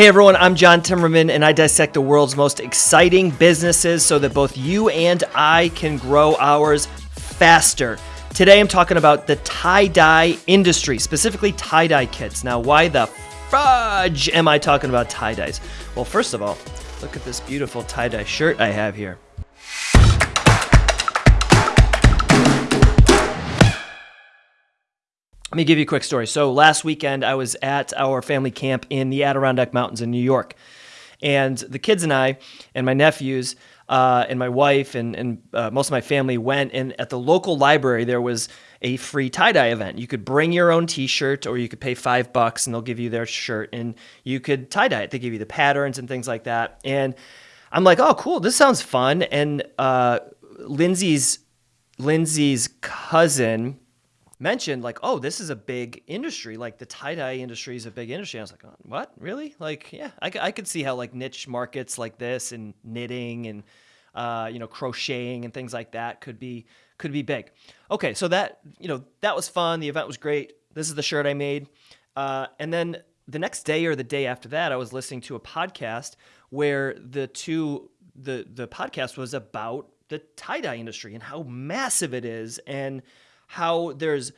Hey everyone, I'm John Timmerman and I dissect the world's most exciting businesses so that both you and I can grow ours faster. Today I'm talking about the tie dye industry, specifically tie dye kits. Now, why the fudge am I talking about tie dyes? Well, first of all, look at this beautiful tie dye shirt I have here. Let me give you a quick story. So last weekend, I was at our family camp in the Adirondack Mountains in New York. And the kids and I and my nephews uh, and my wife and, and uh, most of my family went. And at the local library, there was a free tie dye event. You could bring your own t shirt or you could pay five bucks and they'll give you their shirt and you could tie dye it. They give you the patterns and things like that. And I'm like, oh, cool. This sounds fun. And uh, Lindsay's Lindsay's cousin mentioned like, oh, this is a big industry. Like the tie dye industry is a big industry. I was like, oh, what? Really? Like, yeah, I, I could see how like niche markets like this and knitting and uh, you know crocheting and things like that could be could be big. Okay, so that you know that was fun. The event was great. This is the shirt I made, uh, and then the next day or the day after that, I was listening to a podcast where the two the the podcast was about the tie dye industry and how massive it is and how there's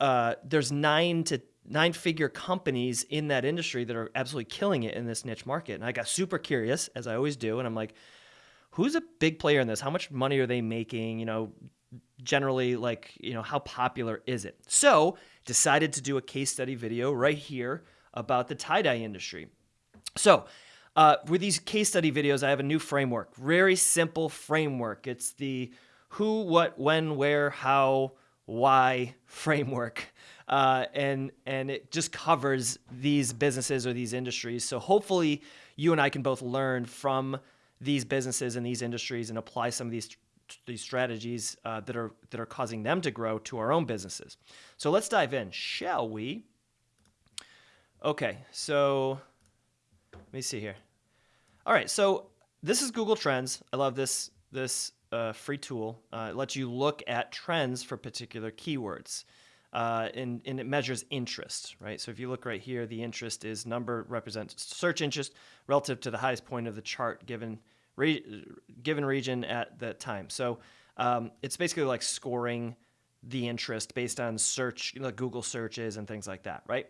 uh, there's nine to nine figure companies in that industry that are absolutely killing it in this niche market. And I got super curious, as I always do, and I'm like, who's a big player in this? How much money are they making? You know, generally, like, you know, how popular is it? So decided to do a case study video right here about the tie dye industry. So uh, with these case study videos, I have a new framework, very simple framework. It's the who, what, when, where, how, why framework. Uh, and and it just covers these businesses or these industries. So hopefully you and I can both learn from these businesses and these industries and apply some of these these strategies uh, that are that are causing them to grow to our own businesses. So let's dive in, shall we? Okay, so let me see here. All right, so this is Google Trends. I love this this uh, free tool. Uh, it lets you look at trends for particular keywords. Uh, and, and, it measures interest, right? So if you look right here, the interest is number represents search interest relative to the highest point of the chart given re given region at that time. So um, it's basically like scoring the interest based on search, you know, Google searches and things like that, right?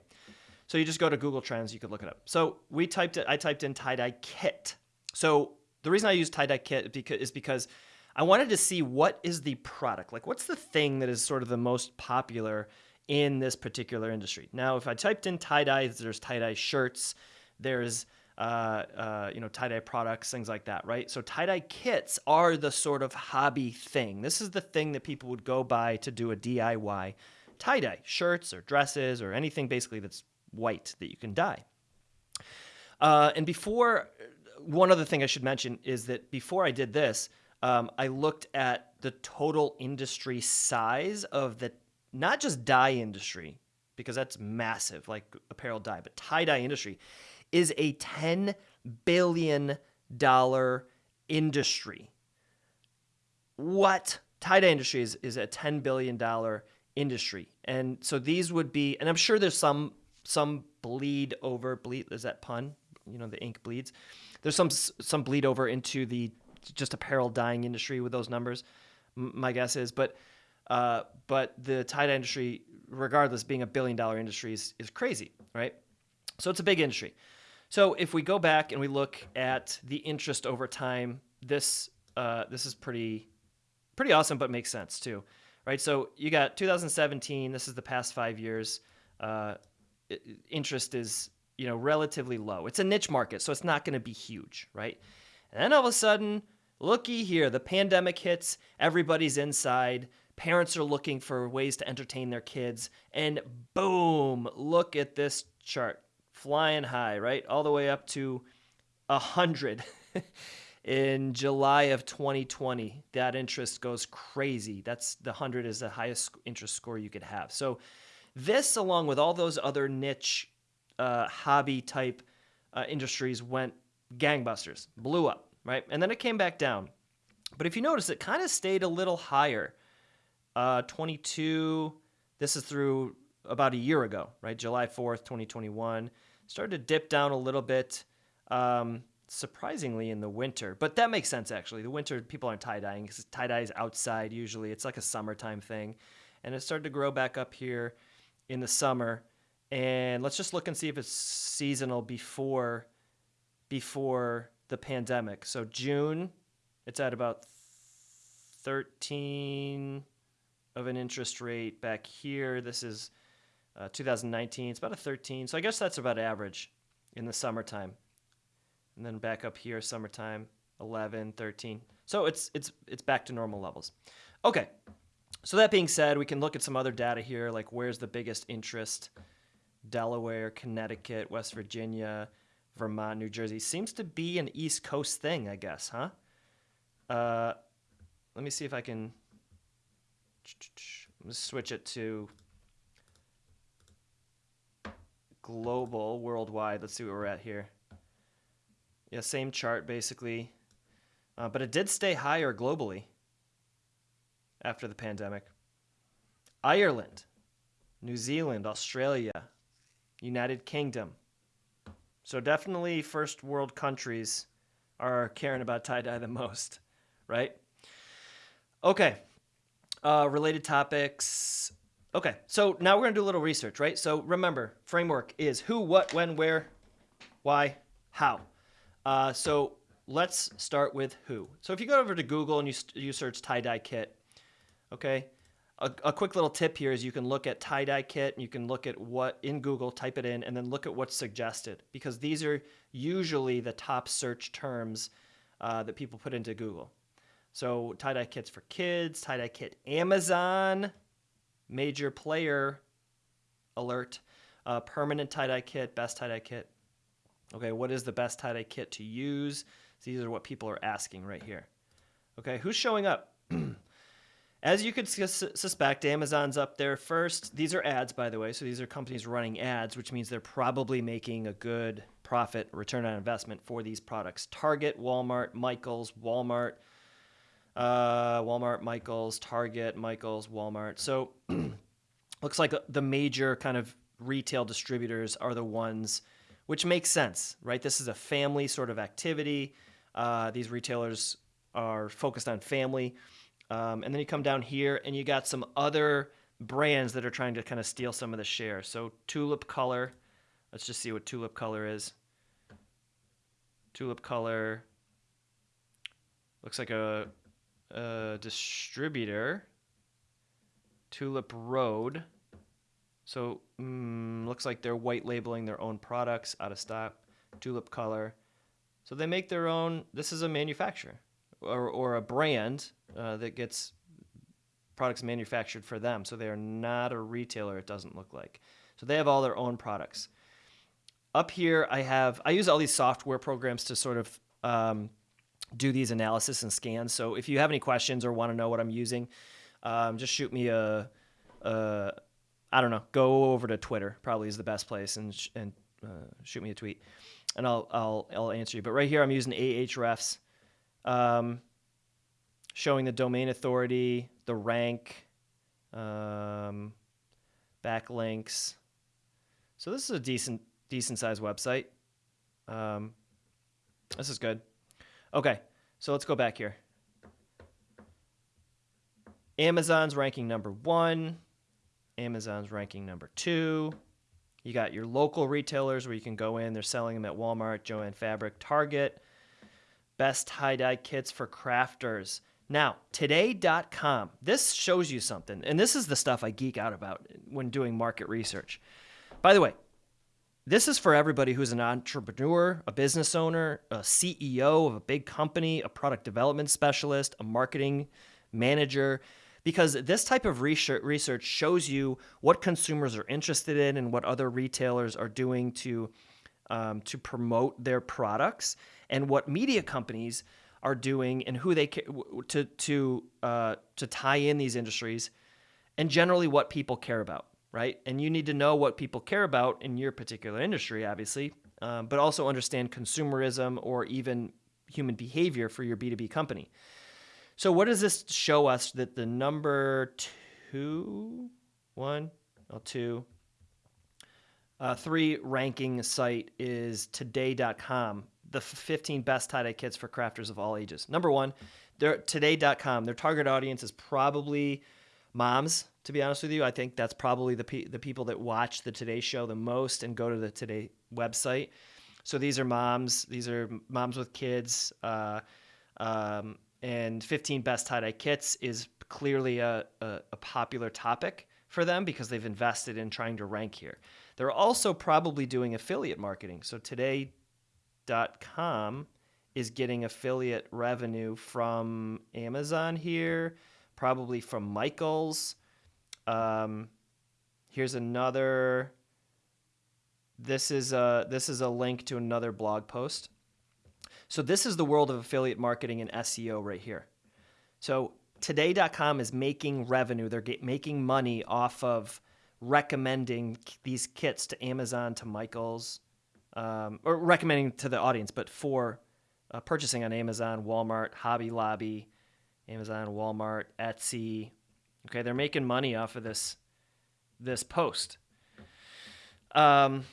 So you just go to Google Trends, you could look it up. So we typed it, I typed in tie-dye kit. So the reason I use tie-dye kit is because I wanted to see what is the product, like what's the thing that is sort of the most popular in this particular industry. Now, if I typed in tie-dye, there's tie-dye shirts, there's uh, uh, you know, tie-dye products, things like that, right? So tie-dye kits are the sort of hobby thing. This is the thing that people would go buy to do a DIY tie-dye, shirts or dresses or anything basically that's white that you can dye. Uh, and before, one other thing I should mention is that before I did this, um, I looked at the total industry size of the not just dye industry because that's massive, like apparel dye, but tie dye industry is a ten billion dollar industry. What tie dye industry is is a ten billion dollar industry, and so these would be, and I'm sure there's some some bleed over bleed is that pun? You know the ink bleeds. There's some some bleed over into the just apparel dyeing industry with those numbers. My guess is, but uh, but the tie dye industry, regardless, being a billion dollar industry, is, is crazy, right? So it's a big industry. So if we go back and we look at the interest over time, this uh, this is pretty pretty awesome, but makes sense too, right? So you got 2017. This is the past five years. Uh, interest is you know relatively low. It's a niche market, so it's not going to be huge, right? And then all of a sudden, looky here, the pandemic hits, everybody's inside, parents are looking for ways to entertain their kids, and boom, look at this chart, flying high, right? All the way up to 100 in July of 2020. That interest goes crazy. That's the 100 is the highest interest score you could have. So this, along with all those other niche uh, hobby type uh, industries, went gangbusters, blew up right? And then it came back down. But if you notice, it kind of stayed a little higher. Uh, 22, this is through about a year ago, right? July 4th, 2021. Started to dip down a little bit, um, surprisingly in the winter. But that makes sense actually. The winter people aren't tie dyeing because tie dye is outside usually. It's like a summertime thing, and it started to grow back up here in the summer. And let's just look and see if it's seasonal before before the pandemic. So June, it's at about 13 of an interest rate. Back here, this is uh, 2019. It's about a 13. So I guess that's about average in the summertime. And then back up here, summertime, 11, 13. So it's it's it's back to normal levels. Okay. So that being said, we can look at some other data here, like where's the biggest interest? Delaware, Connecticut, West Virginia, Vermont, New Jersey. Seems to be an East Coast thing, I guess, huh? Uh, let me see if I can switch it to global, worldwide. Let's see what we're at here. Yeah, same chart basically. Uh, but it did stay higher globally after the pandemic. Ireland, New Zealand, Australia, United Kingdom. So definitely first world countries are caring about tie dye the most, right? Okay. Uh, related topics. Okay, so now we're gonna do a little research, right? So remember, framework is who, what, when, where, why, how. Uh, so let's start with who. So if you go over to Google and you, you search tie-dye kit, okay, a, a, quick little tip here is you can look at tie-dye kit and you can look at what in Google, type it in, and then look at what's suggested because these are usually the top search terms uh, that people put into Google. So tie-dye kits for kids, tie-dye kit Amazon, major player alert, uh, permanent tie-dye kit, best tie-dye kit. Okay, what is the best tie-dye kit to use? So these are what people are asking right here. Okay, who's showing up? As you could suspect, Amazon's up there first. These are ads, by the way. So these are companies running ads, which means they're probably making a good profit return on investment for these products. Target, Walmart, Michaels, Walmart, uh, Walmart, Michaels, Target, Michaels, Walmart. So looks like the major kind of retail distributors are the ones, which makes sense, right? This is a family sort of activity. Uh, these retailers are focused on family. Um, and then you come down here and you got some other brands that are trying to kind of steal some of the share. So Tulip Color, let's just see what Tulip Color is. Tulip Color looks like a uh, distributor, Tulip Road. So mm, looks like they're white labeling their own products out of stock. Tulip Color. So they make their own. This is a manufacturer or, or a brand uh, that gets products manufactured for them. So they are not a retailer. It doesn't look like. So they have all their own products. Up here, I have I use all these software programs to sort of um, do these analysis and scans. So if you have any questions or want to know what I'm using, um, just shoot me a, a, I don't know, go over to Twitter. Probably is the best place, and and uh, shoot me a tweet, and I'll I'll I'll answer you. But right here, I'm using Ahrefs, um, showing the domain authority, the rank, um, backlinks. So this is a decent decent sized website. Um, this is good. Okay, so let's go back here. Amazon's ranking number one. Amazon's ranking number two. You got your local retailers where you can go in. They're selling them at Walmart, Joann Fabric, Target. Best tie-dye kits for crafters. Now, today.com. This shows you something, and this is the stuff I geek out about when doing market research. By the way, this is for everybody who's an entrepreneur, a business owner, a CEO of a big company, a product development specialist, a marketing manager, because this type of research shows you what consumers are interested in and what other retailers are doing to um, to promote their products, and what media companies are doing and who they to to uh, to tie in these industries, and generally what people care about right? And you need to know what people care about in your particular industry, obviously, um, but also understand consumerism or even human behavior for your B2B company. So, what does this show us that the number two, one, oh, two, uh, three ranking site is today.com, the 15 best tie dye kits for crafters of all ages. Number one, they're today.com. Their target audience is probably moms, to be honest with you. I think that's probably the, pe- the people that watch the Today Show the most and go to the Today website. So these are moms, these are moms with kids. Uh, um, and 15 best tie dye kits is clearly a, a, a popular topic for them because they've invested in trying to rank here. They're also probably doing affiliate marketing. So today.com is getting affiliate revenue from Amazon here, probably from Michaels. Um, here's another. This is a this is a link to another blog post. So this is the world of affiliate marketing and SEO right here. So today.com is making revenue. They're get, making money off of recommending these kits to Amazon, to Michaels, um, or recommending to the audience, but for uh, purchasing on Amazon, Walmart, Hobby Lobby, Amazon, Walmart, Etsy. Okay, they're making money off of this this post. Um,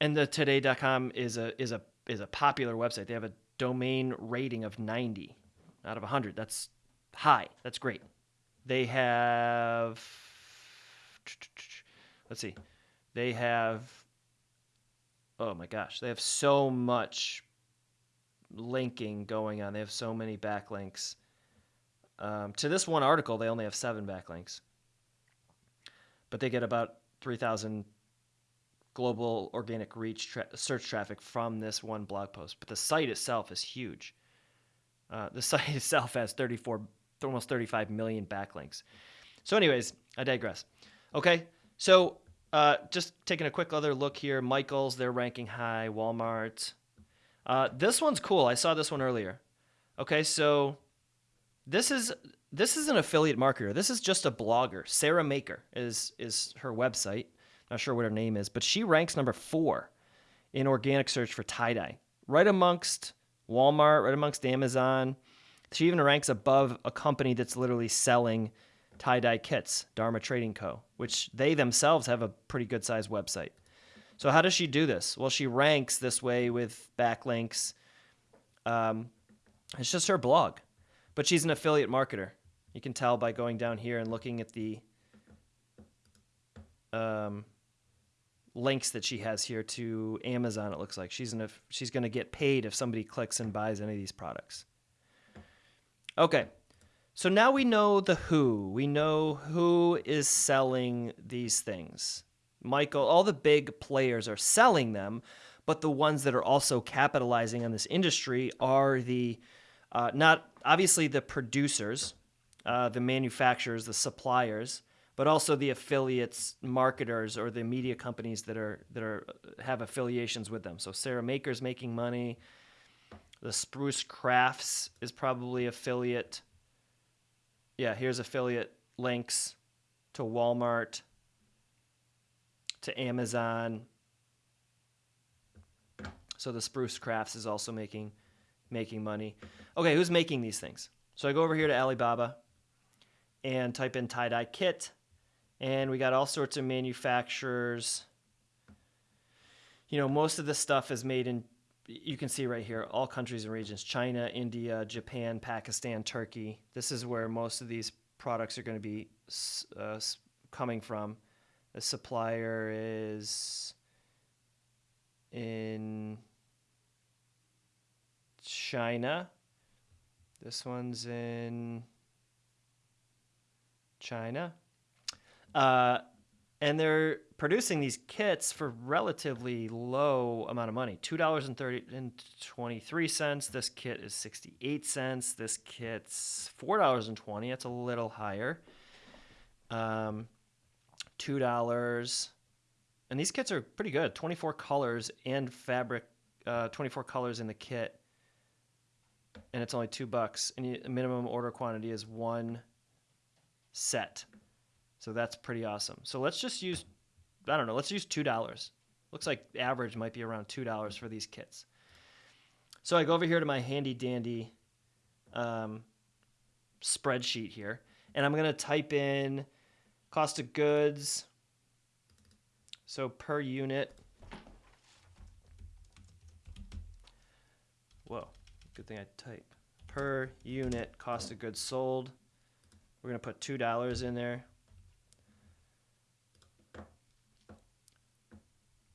and the today.com is a is a is a popular website. They have a domain rating of 90 out of 100. That's high. That's great. They have let's see. They have oh my gosh, they have so much linking going on. They have so many backlinks. Um, to this one article, they only have seven backlinks, but they get about 3,000 global organic reach tra- search traffic from this one blog post. But the site itself is huge. Uh, the site itself has 34, almost 35 million backlinks. So, anyways, I digress. Okay, so uh, just taking a quick other look here. Michaels, they're ranking high. Walmart. Uh, this one's cool. I saw this one earlier. Okay, so this is this is an affiliate marketer. This is just a blogger. Sarah Maker is is her website. Not sure what her name is, but she ranks number four in organic search for tie dye, right amongst Walmart, right amongst Amazon. She even ranks above a company that's literally selling tie dye kits, Dharma Trading Co., which they themselves have a pretty good sized website. So, how does she do this? Well, she ranks this way with backlinks. Um, it's just her blog, but she's an affiliate marketer. You can tell by going down here and looking at the um, links that she has here to Amazon. It looks like she's gonna she's gonna get paid if somebody clicks and buys any of these products. Okay, so now we know the who. We know who is selling these things. Michael, all the big players are selling them, but the ones that are also capitalizing on this industry are the uh, not obviously the producers, uh, the manufacturers, the suppliers, but also the affiliates, marketers, or the media companies that are that are have affiliations with them. So Sarah Maker's making money. The Spruce Crafts is probably affiliate. Yeah, here's affiliate links to Walmart, to Amazon. So the Spruce Crafts is also making making money. Okay, who's making these things? So I go over here to Alibaba and type in tie dye kit, and we got all sorts of manufacturers. You know, most of the stuff is made in. You can see right here, all countries and regions: China, India, Japan, Pakistan, Turkey. This is where most of these products are going to be uh, coming from. The supplier is in China. This one's in China. Uh, and they're producing these kits for relatively low amount of money. Two dollars and thirty and twenty three cents. This kit is 68 cents. This kit's four dollars and 20 that's a little higher. Um, two dollars. And these kits are pretty good. 24 colors and fabric uh, 24 colors in the kit. And it's only two bucks. And minimum order quantity is one set so that's pretty awesome. So let's just use, I don't know, let's use $2. Looks like average might be around $2 for these kits. So I go over here to my handy dandy um, spreadsheet here, and I'm going to type in cost of goods. So per unit. Whoa, good thing I type. Per unit cost of goods sold. We're gonna put two dollars in there.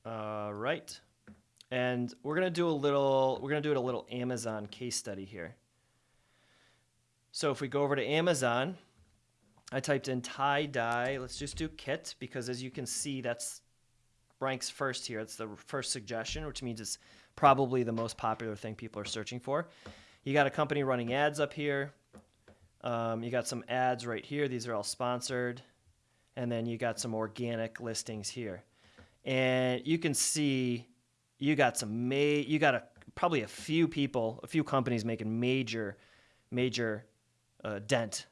All right. And we're gonna do a little we're gonna do it a little Amazon case study here. So if we go over to Amazon, I typed in tie dye. Let's just do kit because as you can see, that's ranks first here. It's the first suggestion, which means it's probably the most popular thing people are searching for. You got a company running ads up here. Um, you got some ads right here. These are all sponsored. And then you got some organic listings here. And you can see you got some ma- you got a probably a few people, a few companies making major major uh, dent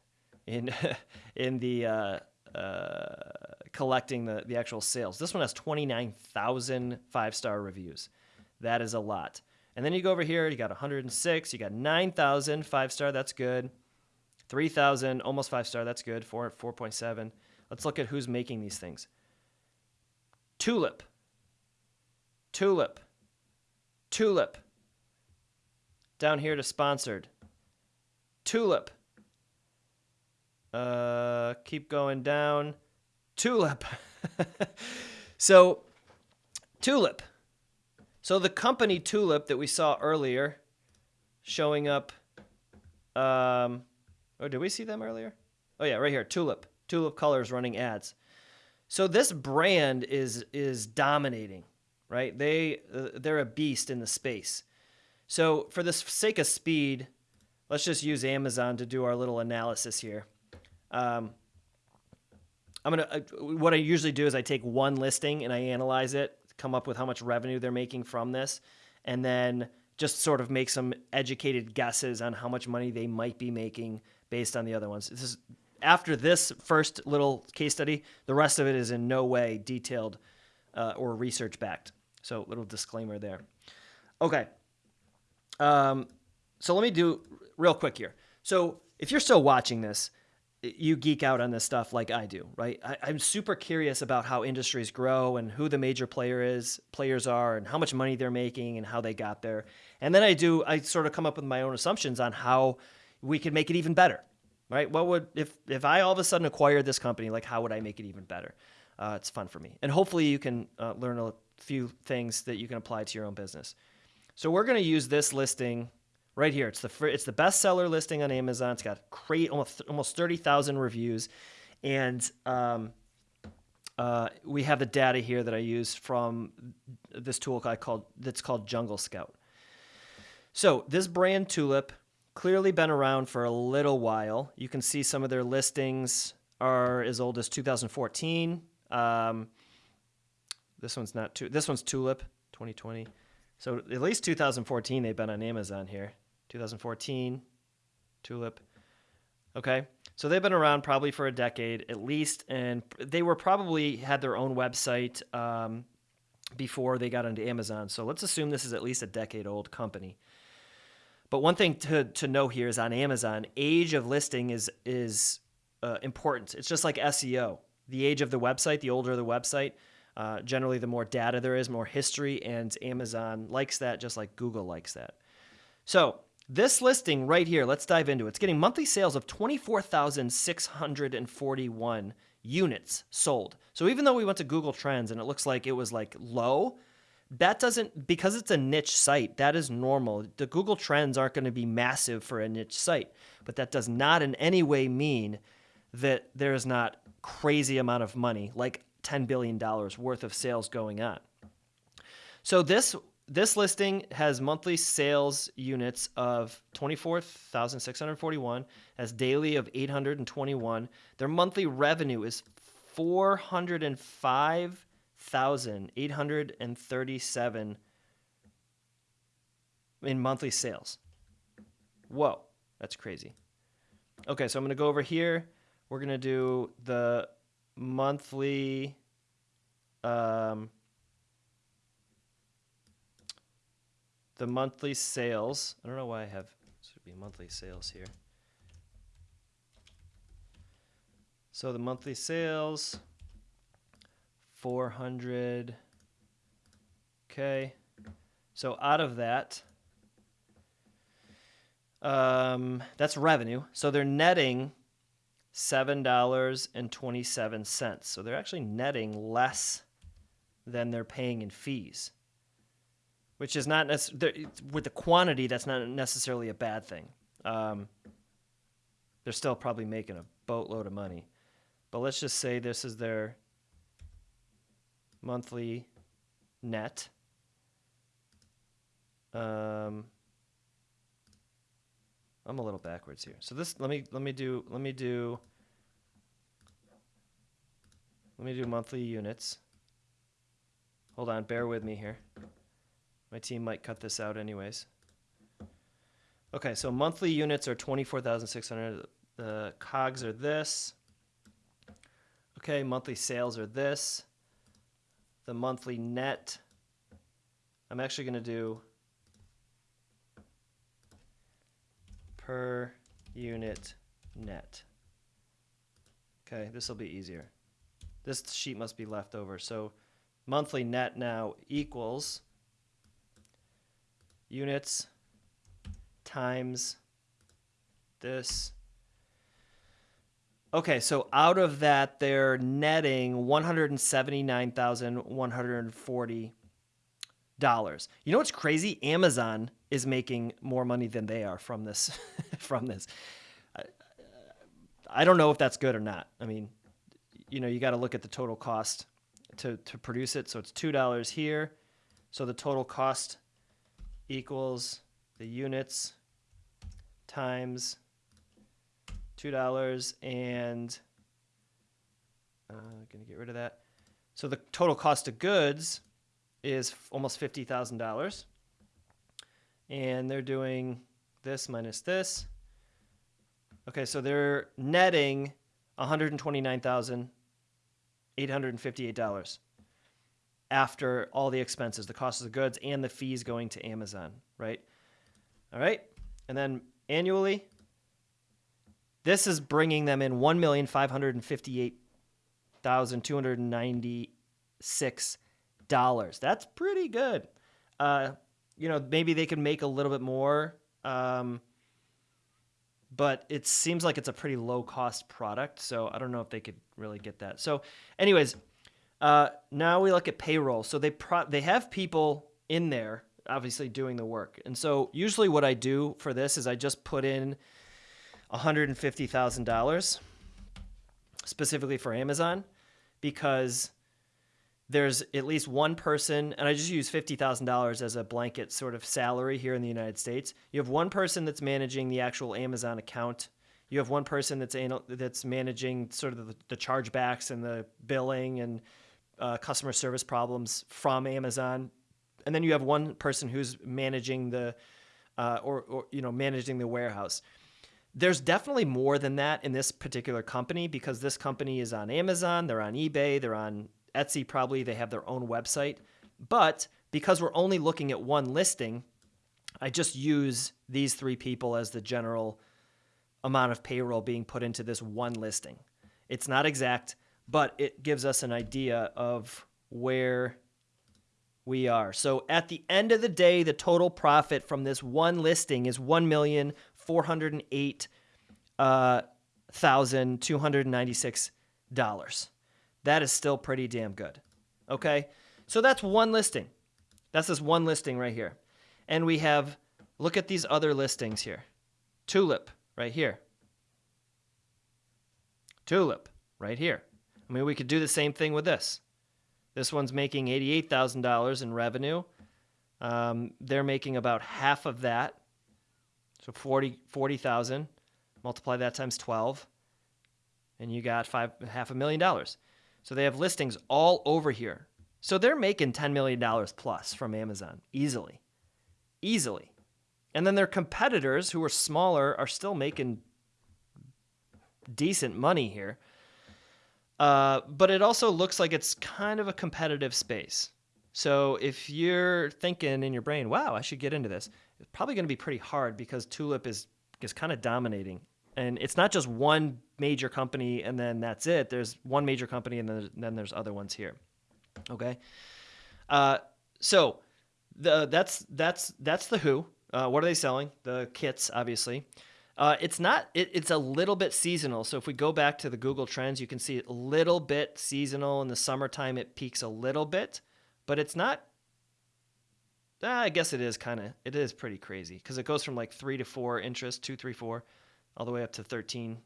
in in the uh, uh, collecting the, the actual sales. This one has 29,000 five star reviews. That is a lot. And then you go over here, you got 106, you got 9,000 five star, that's good. 3,000, almost five star, that's good. 4, 4.7. Let's look at who's making these things. Tulip. Tulip. Tulip. Down here to sponsored. Tulip. Uh, keep going down. Tulip. so, Tulip. So the company Tulip that we saw earlier, showing up. Um, oh, did we see them earlier? Oh yeah, right here. Tulip. Tulip Colors running ads. So this brand is is dominating, right? They uh, they're a beast in the space. So for the sake of speed, let's just use Amazon to do our little analysis here. Um, I'm gonna. Uh, what I usually do is I take one listing and I analyze it, come up with how much revenue they're making from this, and then just sort of make some educated guesses on how much money they might be making based on the other ones. This is after this first little case study. The rest of it is in no way detailed uh, or research backed. So little disclaimer there. Okay. Um, so let me do real quick here. So if you're still watching this, you geek out on this stuff like I do, right? I, am super curious about how industries grow and who the major player is, players are, and how much money they're making and how they got there. And then I do, I sort of come up with my own assumptions on how we could make it even better, right? What would if if I all of a sudden acquired this company, like how would I make it even better? Uh, it's fun for me, and hopefully you can uh, learn a few things that you can apply to your own business. So we're going to use this listing right here. It's the it's the bestseller listing on Amazon. It's got great almost almost thirty thousand reviews, and um, uh, we have the data here that I use from this tool called that's called Jungle Scout. So this brand Tulip clearly been around for a little while. You can see some of their listings are as old as 2014. Um, this one's not too. This one's Tulip 2020. So at least 2014 they've been on Amazon here. 2014, Tulip. Okay, so they've been around probably for a decade at least, and they were probably had their own website um, before they got into Amazon. So let's assume this is at least a decade old company. But one thing to, to know here is on Amazon, age of listing is is uh, important. It's just like SEO. The age of the website, the older the website, uh, generally the more data there is, more history, and Amazon likes that just like Google likes that. So this listing right here, let's dive into it. It's getting monthly sales of 24,641 units sold. So even though we went to Google Trends and it looks like it was like low, that doesn't because it's a niche site, that is normal. The Google Trends aren't going to be massive for a niche site, but that does not in any way mean that there is not crazy amount of money, like 10 billion dollars worth of sales going on. So this this listing has monthly sales units of 24,641, as daily of 821. Their monthly revenue is 405,837 in monthly sales. Whoa, that's crazy. Okay, so I'm going to go over here. We're going to do the monthly um, the monthly sales. I don't know why I have should be monthly sales here. So the monthly sales 400. Okay. So out of that, um, that's revenue. So they're netting $7.27. So they're actually netting less than they're paying in fees, which is not necessarily, with the quantity, that's not necessarily a bad thing. Um, they're still probably making a boatload of money. But let's just say this is their monthly net. Um, I'm a little backwards here. So this let me let me do let me do let me do monthly units. Hold on, bear with me here. My team might cut this out anyways. Okay, so monthly units are 24,600. The cogs are this. Okay, monthly sales are this. The monthly net, I'm actually going to do per unit net. Okay, this will be easier. This sheet must be left over. So monthly net now equals units times this. Okay, so out of that, they're netting one hundred seventy-nine thousand one hundred forty dollars. You know what's crazy? Amazon is making more money than they are from this. from this, I, I don't know if that's good or not. I mean, you know, you got to look at the total cost to to produce it. So it's two dollars here. So the total cost equals the units times two dollars and uh, gonna get rid of that. So the total cost of goods is almost fifty thousand dollars, and they're doing this minus this. Okay, so they're netting one hundred twenty-nine thousand eight hundred fifty-eight dollars after all the expenses, the cost of the goods, and the fees going to Amazon, right? All right, and then annually, this is bringing them in one million five hundred fifty-eight thousand two hundred ninety-six dollars. That's pretty good. Uh, you know, maybe they could make a little bit more, um, but it seems like it's a pretty low-cost product. So I don't know if they could really get that. So, anyways, uh, now we look at payroll. So they pro- they have people in there obviously doing the work. And so usually what I do for this is I just put in $150,000 specifically for Amazon because there's at least one person, and I just use $50,000 as a blanket sort of salary here in the United States. You have one person that's managing the actual Amazon account. You have one person that's that's managing sort of the, the chargebacks and the billing and uh, customer service problems from Amazon and then you have one person who's managing the uh, or, or you know managing the warehouse there's definitely more than that in this particular company because this company is on Amazon, they're on eBay, they're on Etsy, probably they have their own website. But because we're only looking at one listing, I just use these three people as the general amount of payroll being put into this one listing. It's not exact, but it gives us an idea of where we are. So at the end of the day, the total profit from this one listing is one million four hundred eight uh. That is still pretty damn good. Okay, so that's one listing. That's this one listing right here, and we have look at these other listings here. Tulip right here. Tulip right here. I mean, we could do the same thing with this. This one's making $88,000 in revenue. Um, they're making about half of that. So 40 40,000. Multiply that times 12 and you got five half a million dollars. So they have listings all over here. So they're making $10 million plus from Amazon easily. Easily. And then their competitors who are smaller are still making decent money here. Uh, but it also looks like it's kind of a competitive space. So if you're thinking in your brain, wow, I should get into this, it's probably going to be pretty hard because Tulip is is kind of dominating. And it's not just one major company and then that's it. There's one major company and then, then there's other ones here. Okay. Uh, so the that's that's that's the Who. Uh, what are they selling? The kits, obviously. Uh, it's not. It, it's a little bit seasonal. So if we go back to the Google Trends, you can see a little bit seasonal in the summertime. It peaks a little bit, but it's not. Uh, I guess it is kind of. It is pretty crazy because it goes from like three to four interest, two, three, four, all the way up to 13,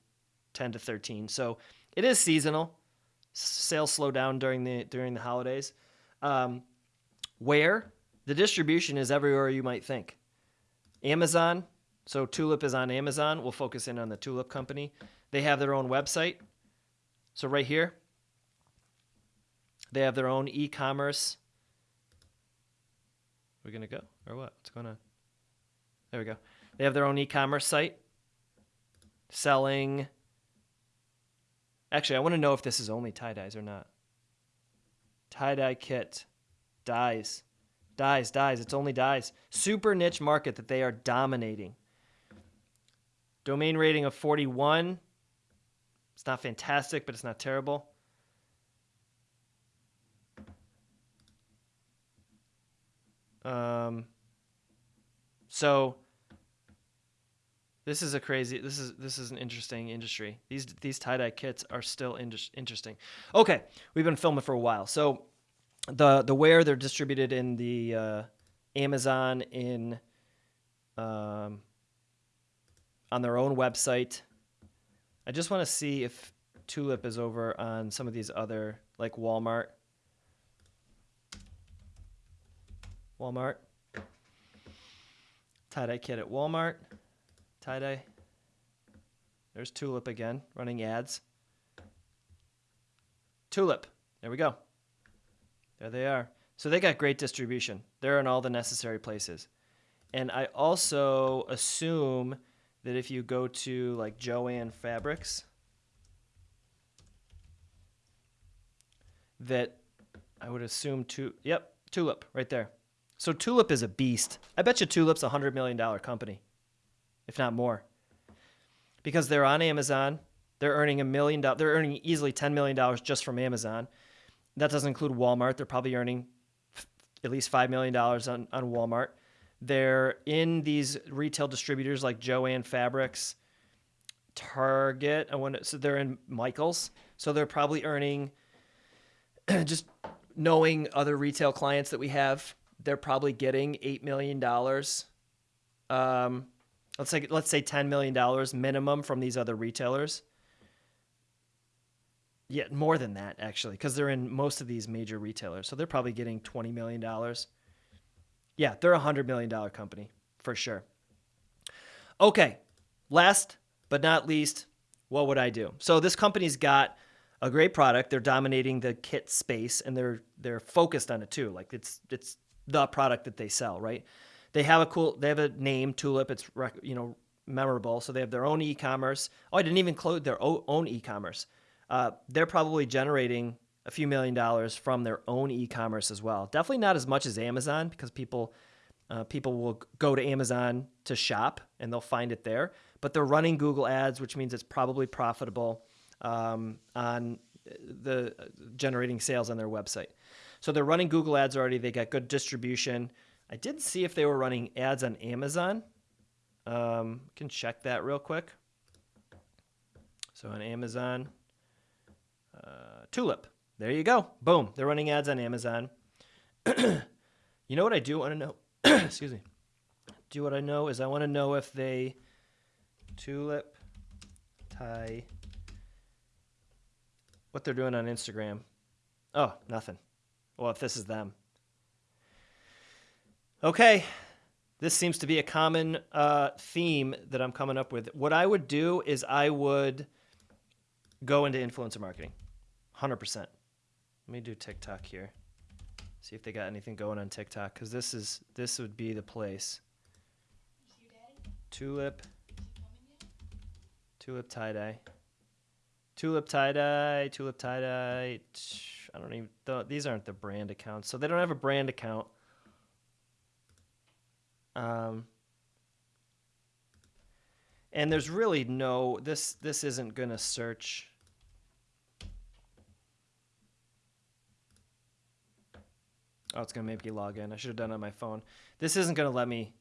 10 to 13. So it is seasonal. Sales slow down during the during the holidays. Um, where the distribution is everywhere you might think. Amazon, so Tulip is on Amazon. We'll focus in on the Tulip company. They have their own website. So right here, they have their own e-commerce. We're gonna go or what? What's going on? There we go. They have their own e-commerce site selling. Actually, I want to know if this is only tie dyes or not. Tie dye kit, dyes, dyes, dyes. It's only dyes. Super niche market that they are dominating. Domain rating of 41. It's not fantastic, but it's not terrible. Um, so this is a crazy. This is this is an interesting industry. These these tie dye kits are still in, interesting. Okay, we've been filming for a while. So the the where they're distributed in the uh, Amazon in um, on their own website. I just want to see if Tulip is over on some of these other, like Walmart. Walmart. Tie-dye kit at Walmart. Tie-dye. There's Tulip again, running ads. Tulip. There we go. There they are. So they got great distribution. They're in all the necessary places. And I also assume that if you go to like Joann Fabrics, that I would assume to yep, Tulip right there. So Tulip is a beast. I bet you Tulip's a hundred million dollar company, if not more. Because they're on Amazon, they're earning a million dollars. They're earning easily ten million dollars just from Amazon. That doesn't include Walmart. They're probably earning at least five million dollars on on Walmart. They're in these retail distributors like Joann Fabrics, Target. I want so they're in Michaels. So they're probably earning just knowing other retail clients that we have. They're probably getting eight million dollars. Um, let's say let's say ten million dollars minimum from these other retailers. Yeah, more than that actually, because they're in most of these major retailers. So they're probably getting twenty million dollars. Yeah, they're a hundred million dollar company for sure. Okay, last but not least, what would I do? So this company's got a great product. They're dominating the kit space, and they're they're focused on it too. Like it's it's the product that they sell, right? They have a cool. They have a name, Tulip. It's you know memorable. So they have their own e-commerce. Oh, I didn't even include their own e-commerce. Uh, they're probably generating a few million dollars from their own e-commerce as well. Definitely not as much as Amazon because people uh, people will go to Amazon to shop and they'll find it there. But they're running Google Ads, which means it's probably profitable um, on the uh, generating sales on their website. So they're running Google Ads already. They got good distribution. I did see if they were running ads on Amazon. Um, can check that real quick. So on Amazon, uh, Tulip. There you go. Boom. They're running ads on Amazon. you know what I do want to know? Excuse me. Do what I know is I want to know if they tulip tie what they're doing on Instagram. Oh, nothing. Well, if this is them. Okay. This seems to be a common uh, theme that I'm coming up with. What I would do is I would go into influencer marketing 100%. Let me do TikTok here. See if they got anything going on TikTok because this is this would be the place. Tulip. Tulip tie dye. Tulip tie dye. Tulip tie dye. I don't even. These aren't the brand accounts, so they don't have a brand account. Um. And there's really no this this isn't gonna search Oh, it's gonna make me log in. I should have done it on my phone. This isn't gonna let me.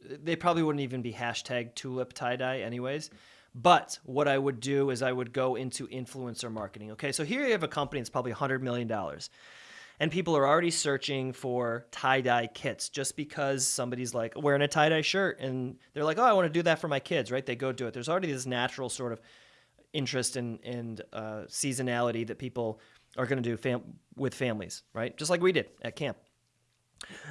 They probably wouldn't even be hashtag tulip tie dye, anyways. But what I would do is I would go into influencer marketing. Okay, so here you have a company that's probably $100 million. And people are already searching for tie dye kits just because somebody's like wearing a tie dye shirt and they're like, oh, I want to do that for my kids, right? They go do it. There's already this natural sort of interest in, and uh, seasonality that people are going to do fam- with families, right? Just like we did at camp.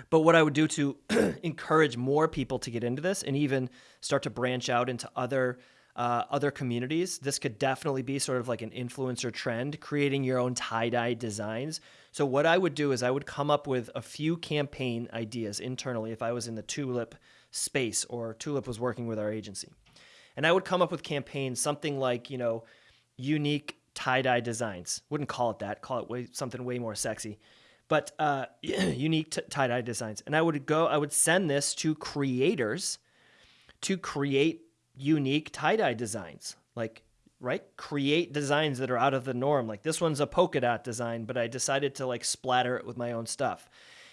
But what I would do to encourage more people to get into this and even start to branch out into other uh, other communities, this could definitely be sort of like an influencer trend, creating your own tie dye designs. So, what I would do is I would come up with a few campaign ideas internally if I was in the Tulip space or Tulip was working with our agency. And I would come up with campaigns, something like, you know, unique tie dye designs. Wouldn't call it that, call it way, something way more sexy but uh, unique t- tie dye designs. And I would go, I would send this to creators to create unique tie dye designs. Like, right? Create designs that are out of the norm. Like this one's a polka dot design, but I decided to like splatter it with my own stuff.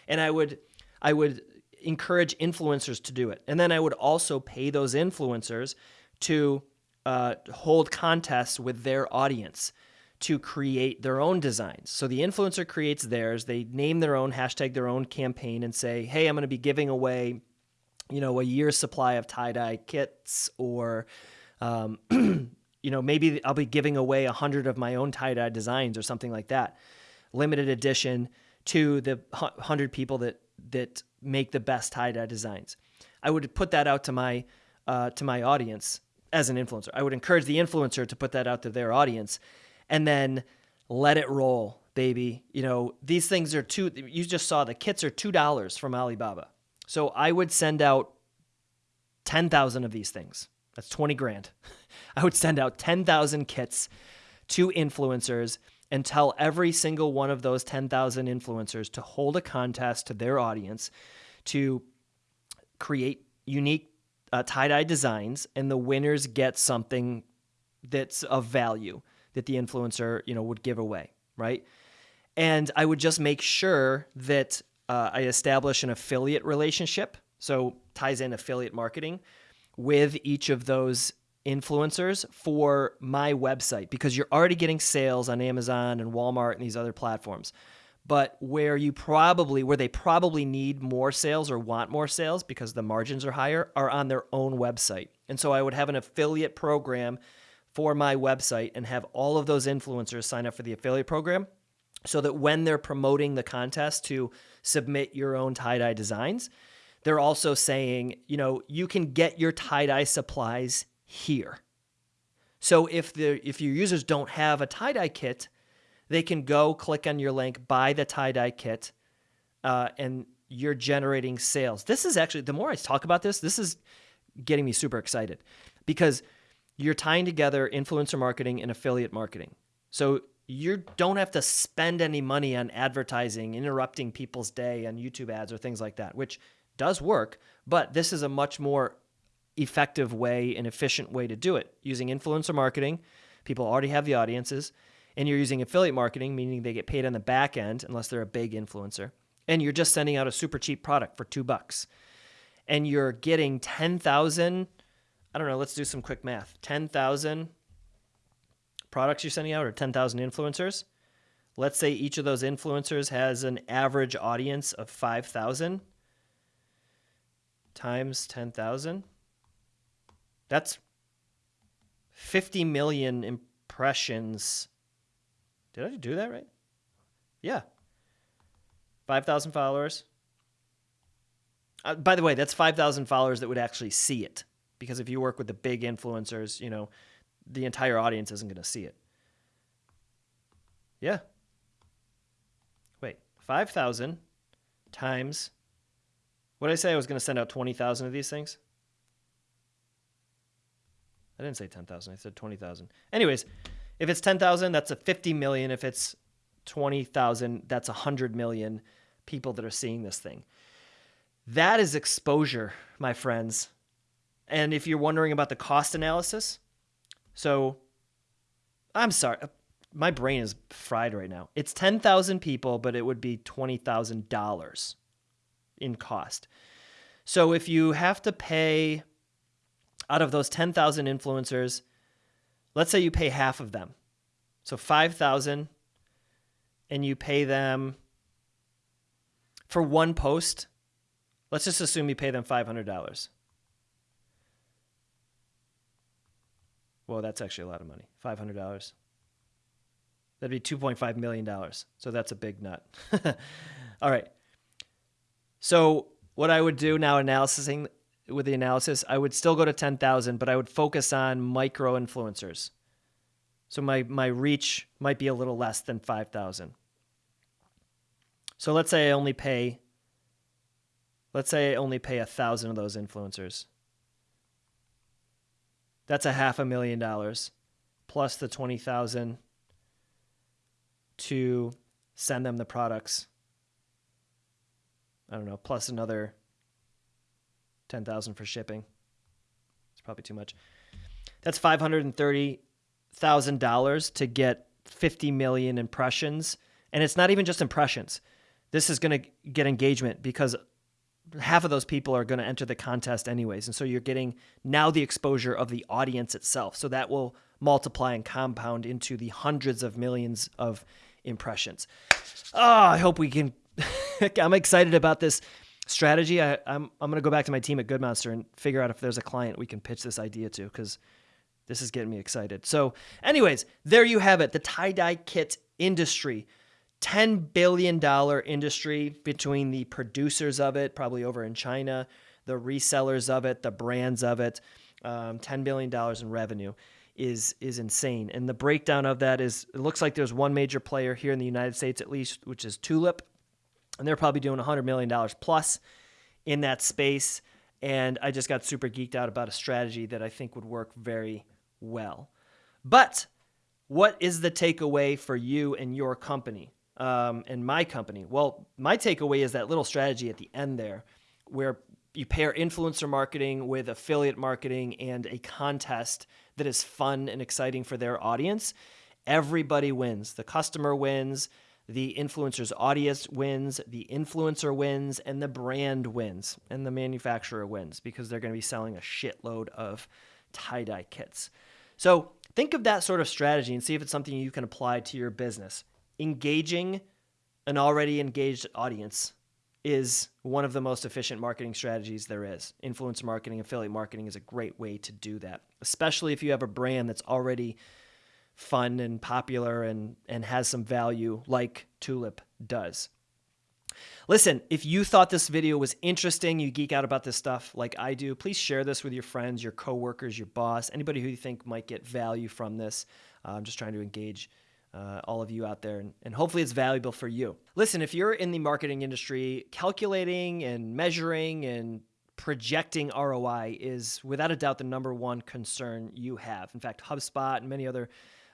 And I would, I would encourage influencers to do it. And then I would also pay those influencers to uh, hold contests with their audience to create their own designs. So the influencer creates theirs, they name their own hashtag their own campaign and say, "Hey, I'm going to be giving away you know, a year's supply of tie-dye kits or um, you know, maybe I'll be giving away a hundred of my own tie-dye designs or something like that. Limited edition to the hundred people that that make the best tie-dye designs. I would put that out to my uh, to my audience as an influencer. I would encourage the influencer to put that out to their audience and then let it roll, baby. You know, these things are two, you just saw the kits are $2 from Alibaba. So I would send out 10,000 of these things. That's 20 grand. I would send out 10,000 kits to influencers and tell every single one of those 10,000 influencers to hold a contest to their audience to create unique uh, tie dye designs, and the winners get something that's of value that the influencer, you know, would give away, right? And I would just make sure that uh, I establish an affiliate relationship. So ties in affiliate marketing with each of those influencers for my website because you're already getting sales on Amazon and Walmart and these other platforms. But where you probably where they probably need more sales or want more sales because the margins are higher are on their own website. And so I would have an affiliate program for my website and have all of those influencers sign up for the affiliate program so that when they're promoting the contest to submit your own tie dye designs, they're also saying, you know, you can get your tie dye supplies here. So if the if your users don't have a tie dye kit, they can go click on your link, buy the tie dye kit, uh, and you're generating sales. This is actually the more I talk about this, this is getting me super excited because you're tying together influencer marketing and affiliate marketing. So you don't have to spend any money on advertising, interrupting people's day on YouTube ads or things like that, which does work, but this is a much more effective way and efficient way to do it using influencer marketing. People already have the audiences, and you're using affiliate marketing, meaning they get paid on the back end unless they're a big influencer. And you're just sending out a super cheap product for two bucks. And you're getting 10,000 I don't know, let's do some quick math. 10,000 products you're sending out or 10,000 influencers. Let's say each of those influencers has an average audience of 5,000 times 10,000. That's 50 million impressions. Did I do that right? Yeah. 5,000 followers. Uh, by the way, that's 5,000 followers that would actually see it because if you work with the big influencers, you know, the entire audience isn't going to see it. Yeah. Wait, 5,000 times what did I say? I was going to send out 20,000 of these things? I didn't say 10,000. I said 20,000. Anyways, if it's 10,000, that's a 50 million. If it's 20,000, that's 100 million people that are seeing this thing. That is exposure, my friends. And if you're wondering about the cost analysis, so I'm sorry, uh, my brain is fried right now. It's 10,000 people, but it would be $20,000 in cost. So if you have to pay out of those 10,000 influencers, let's say you pay half of them. So 5,000 and you pay them for one post. Let's just assume you pay them $500. Well, that's actually a lot of money. $500. That'd be $2.5 million. So that's a big nut. All right. So what I would do now analyzing with the analysis, I would still go to 10,000, but I would focus on micro influencers. So my, my reach might be a little less than 5,000. So let's say I only pay, let's say I only pay a thousand of those influencers. That's a half a million dollars plus the 20,000 to send them the products. I don't know, plus another 10,000 for shipping. It's probably too much. That's $530,000 to get 50 million impressions. And it's not even just impressions. This is going to get engagement because half of those people are going to enter the contest anyways. And so you're getting now the exposure of the audience itself. So that will multiply and compound into the hundreds of millions of impressions. Oh, I hope we can. I'm excited about this strategy. I, I'm, I'm going to go back to my team at Good Monster and figure out if there's a client we can pitch this idea to because this is getting me excited. So, anyways, there you have it the tie dye kit industry. $10 billion industry between the producers of it, probably over in China, the resellers of it, the brands of it. Um, $10 billion in revenue is is insane. And the breakdown of that is it looks like there's one major player here in the United States at least, which is Tulip. And they're probably doing $100 million plus in that space. And I just got super geeked out about a strategy that I think would work very well. But what is the takeaway for you and your company? Um, and my company? Well, my takeaway is that little strategy at the end there, where you pair influencer marketing with affiliate marketing and a contest that is fun and exciting for their audience. Everybody wins. The customer wins, the influencer's audience wins, the influencer wins, and the brand wins, and the manufacturer wins because they're going to be selling a shitload of tie dye kits. So think of that sort of strategy and see if it's something you can apply to your business engaging an already engaged audience is one of the most efficient marketing strategies there is. Influencer marketing, affiliate marketing is a great way to do that, especially if you have a brand that's already fun and popular and, and has some value like Tulip does. Listen, if you thought this video was interesting, you geek out about this stuff like I do, please share this with your friends, your coworkers, your boss, anybody who you think might get value from this. I'm just trying to engage uh, all of you out there, and, and hopefully it's valuable for you. Listen, if you're in the marketing industry, calculating and measuring and projecting ROI is without a doubt the number one concern you have. In fact, HubSpot and many other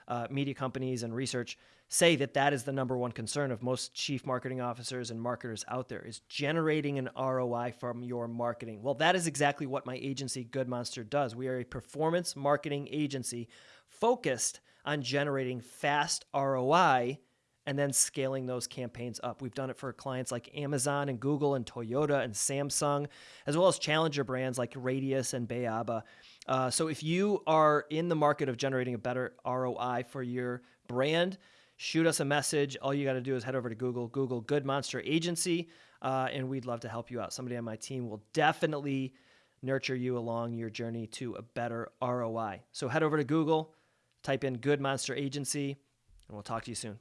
uh, media companies and research say that that is the number one concern of most chief marketing officers and marketers out there is generating an ROI from your marketing. Well, that is exactly what my agency Good Monster does. We are a performance marketing agency focused on generating fast ROI and then scaling those campaigns up. We've done it for clients like Amazon and Google and Toyota and Samsung, as well as challenger brands like Radius and Bayaba. Uh, so if you are in the market of generating a better ROI for your brand, shoot us a message. All you got to do is head over to Google, Google Good Monster Agency, uh, and we'd love to help you out. Somebody on my team will definitely nurture you along your journey to a better ROI. So head over to Google, type in Good Monster Agency, and we'll talk to you soon.